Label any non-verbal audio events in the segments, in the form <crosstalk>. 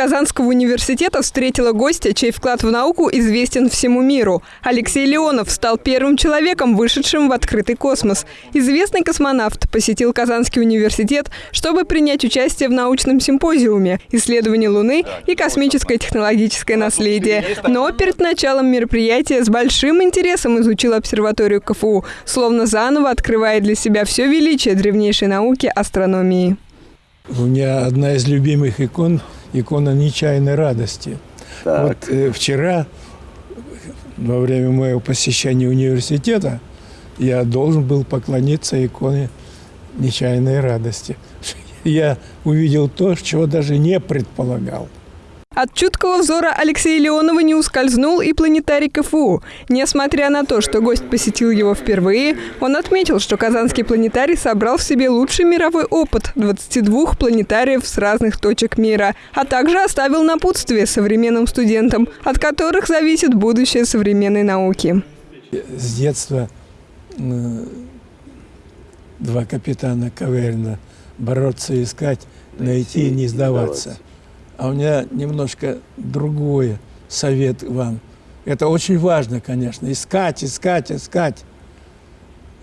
Казанского университета встретила гостя, чей вклад в науку известен всему миру. Алексей Леонов стал первым человеком, вышедшим в открытый космос. Известный космонавт посетил Казанский университет, чтобы принять участие в научном симпозиуме «Исследование Луны и космическое технологическое наследие». Но перед началом мероприятия с большим интересом изучил обсерваторию КФУ, словно заново открывая для себя все величие древнейшей науки астрономии. У меня одна из любимых икон – икона нечаянной радости. Так. Вот э, вчера, во время моего посещения университета, я должен был поклониться иконе нечаянной радости. <laughs> Я увидел то, чего даже не предполагал – от чуткого взора Алексея Леонова не ускользнул и планетарий КФУ. Несмотря на то, что гость посетил его впервые, он отметил, что Казанский планетарий собрал в себе лучший мировой опыт 22 планетариев с разных точек мира, а также оставил напутствие современным студентам, от которых зависит будущее современной науки. С детства два капитана Каверна бороться, искать, найти и не сдаваться. А у меня немножко другой совет вам. Это очень важно, конечно, искать, искать, искать.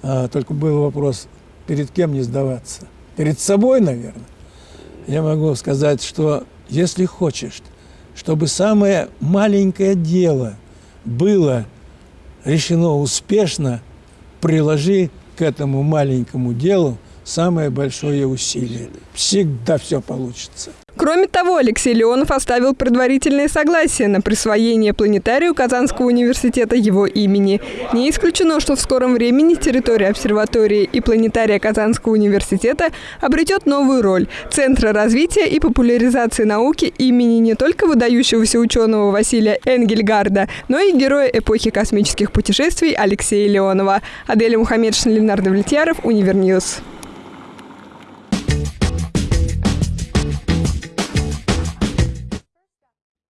А, только был вопрос, перед кем не сдаваться? Перед собой, наверное. Я могу сказать, что если хочешь, чтобы самое маленькое дело было решено успешно, приложи к этому маленькому делу самое большое усилие. Всегда все получится. Кроме того, Алексей Леонов оставил предварительное согласие на присвоение планетарию Казанского университета его имени. Не исключено, что в скором времени территория обсерватории и планетария Казанского университета обретет новую роль – Центра развития и популяризации науки имени не только выдающегося ученого Василия Энгельгардта, но и героя эпохи космических путешествий Алексея Леонова. Адель Мухаммедшина, Ленардо Влетьяров, Univer News.